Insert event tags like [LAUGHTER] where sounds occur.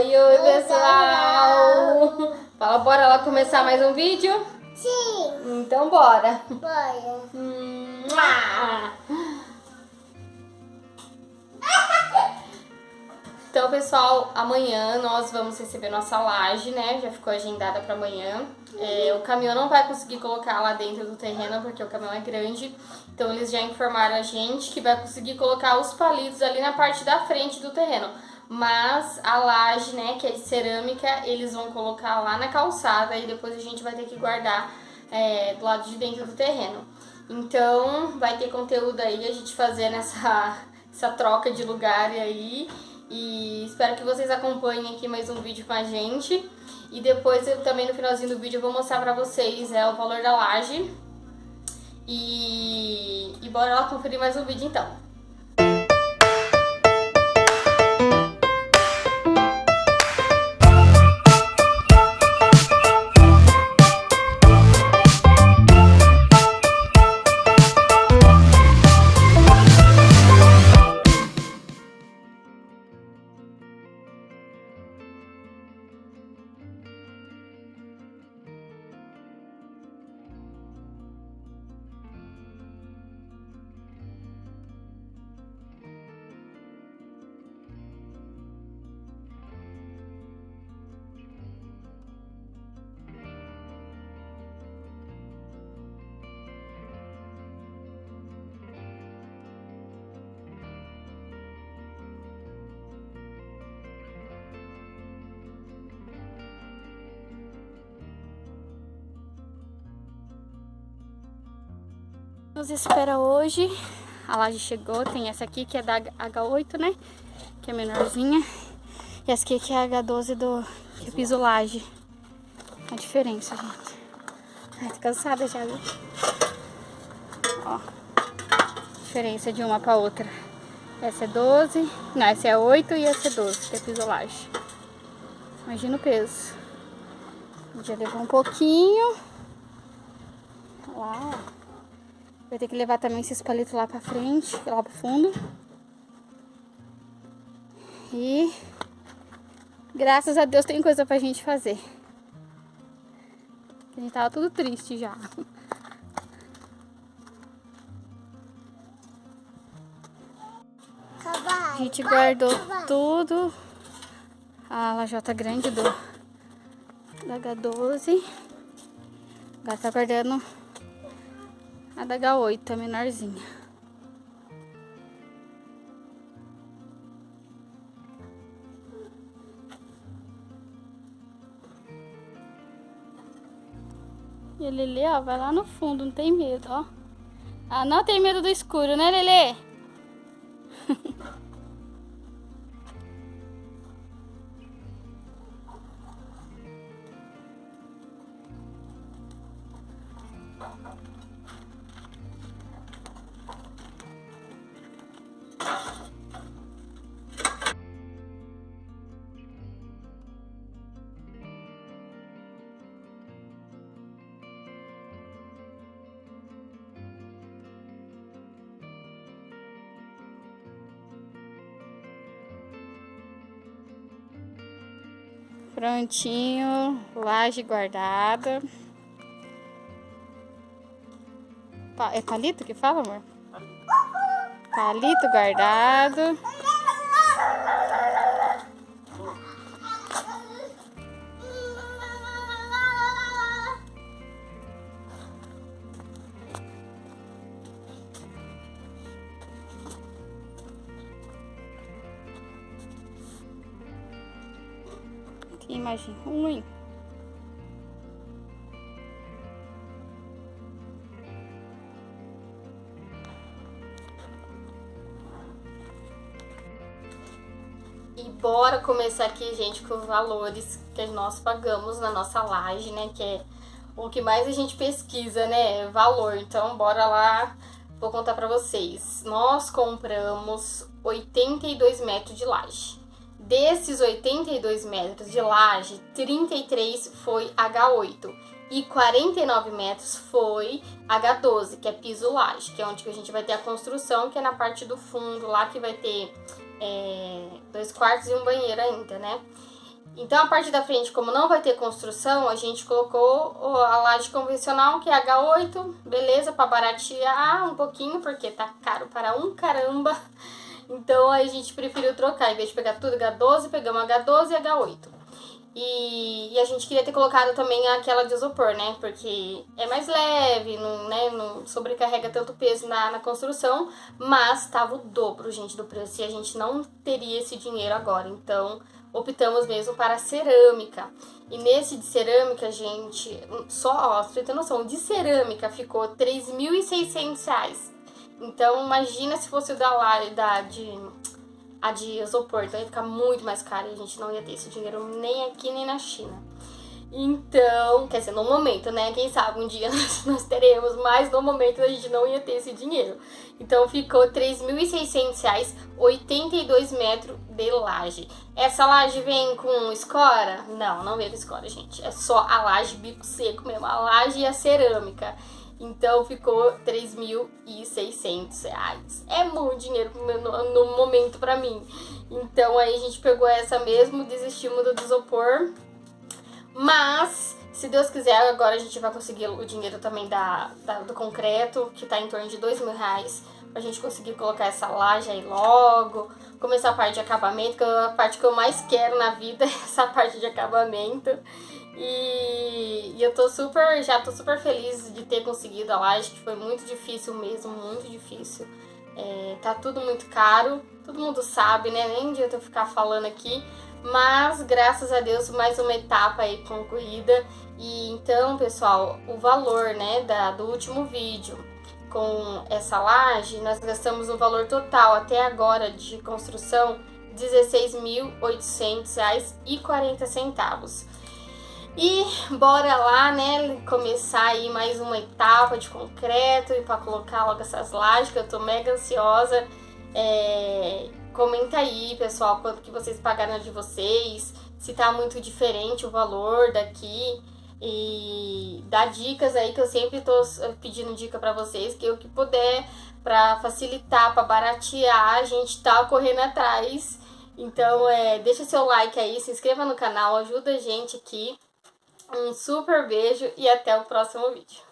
Oi, oi, pessoal! Fala, bora lá começar mais um vídeo? Sim. Então, bora! Bora. Então, pessoal, amanhã nós vamos receber nossa laje, né? Já ficou agendada para amanhã. É, o caminhão não vai conseguir colocar lá dentro do terreno porque o caminhão é grande. Então, eles já informaram a gente que vai conseguir colocar os palitos ali na parte da frente do terreno. Mas a laje, né, que é de cerâmica, eles vão colocar lá na calçada e depois a gente vai ter que guardar é, do lado de dentro do terreno. Então, vai ter conteúdo aí a gente fazendo essa, [LAUGHS] essa troca de lugar aí. E espero que vocês acompanhem aqui mais um vídeo com a gente. E depois, eu, também no finalzinho do vídeo, eu vou mostrar pra vocês é, o valor da laje. E, e bora lá conferir mais um vídeo então. Nos espera hoje. A laje chegou. Tem essa aqui que é da H8, né? Que é menorzinha. E essa aqui que é a H12 do que é piso laje. A diferença, gente. Ai, tô cansada já, viu? Ó. Diferença de uma pra outra. Essa é 12. Não, essa é 8 e essa é 12, que é piso laje. Imagina o peso. Já levou um pouquinho. Lá, ó. Vai ter que levar também esses palitos lá pra frente, lá pro fundo. E graças a Deus tem coisa pra gente fazer. A gente tava tudo triste já. A gente guardou tudo. A lajota grande do da H12. Agora tá guardando a da H8, a menorzinha. E a Lelê, ó, vai lá no fundo, não tem medo, ó. Ah, não tem medo do escuro, né, Lelê? [LAUGHS] Prontinho, laje guardada. É palito que fala, amor? Palito guardado. Imagem ruim. E bora começar aqui, gente, com os valores que nós pagamos na nossa laje, né? Que é o que mais a gente pesquisa, né? Valor. Então, bora lá, vou contar pra vocês. Nós compramos 82 metros de laje. Desses 82 metros de laje, 33 foi H8 e 49 metros foi H12, que é piso laje, que é onde a gente vai ter a construção, que é na parte do fundo lá, que vai ter é, dois quartos e um banheiro ainda, né? Então a parte da frente, como não vai ter construção, a gente colocou a laje convencional, que é H8, beleza, para baratear um pouquinho, porque tá caro para um caramba. Então a gente preferiu trocar, em vez de pegar tudo H12, pegamos H12 e H8. E, e, a gente queria ter colocado também aquela de isopor, né? Porque é mais leve, não, né? não sobrecarrega tanto peso na, na construção, mas tava o dobro, gente, do preço. E a gente não teria esse dinheiro agora. Então, optamos mesmo para cerâmica. E nesse de cerâmica, gente, só, ó, pra ter noção, de cerâmica ficou R$ 3.600. Então, imagina se fosse o da, da de a de isopor, então ia ficar muito mais caro e a gente não ia ter esse dinheiro nem aqui nem na China. Então, quer dizer, no momento, né? Quem sabe um dia [LAUGHS] nós, nós teremos, mas no momento a gente não ia ter esse dinheiro. Então ficou R$ 3.600, 82 metros de laje. Essa laje vem com escora? Não, não vem com escora, gente. É só a laje bico seco mesmo, a laje e a cerâmica. Então ficou 3.600 reais. É muito dinheiro no, no momento pra mim. Então aí a gente pegou essa mesmo, desistimos do isopor. Mas, se Deus quiser, agora a gente vai conseguir o dinheiro também da, da do concreto, que tá em torno de 2 mil reais. Pra gente conseguir colocar essa laje aí logo. Começar a parte de acabamento, que é a parte que eu mais quero na vida, [LAUGHS] essa parte de acabamento. E, e, eu tô super, já tô super feliz de ter conseguido a laje, que foi muito difícil mesmo, muito difícil. É, tá tudo muito caro, todo mundo sabe, né? Nem adianta eu ficar falando aqui, mas graças a Deus mais uma etapa aí concluída. E então, pessoal, o valor, né, da, do último vídeo com essa laje, nós gastamos um valor total até agora de construção R$ 16.800,40. E bora lá, né, começar aí mais uma etapa de concreto e para colocar logo essas lajes, que eu tô mega ansiosa. É, comenta aí, pessoal, quanto que vocês pagaram de vocês, se tá muito diferente o valor daqui. E dá dicas aí que eu sempre tô pedindo dica para vocês, que o que puder para facilitar, para baratear, a gente tá correndo atrás. Então, é, deixa seu like aí, se inscreva no canal, ajuda a gente aqui. Um super beijo e até o próximo vídeo.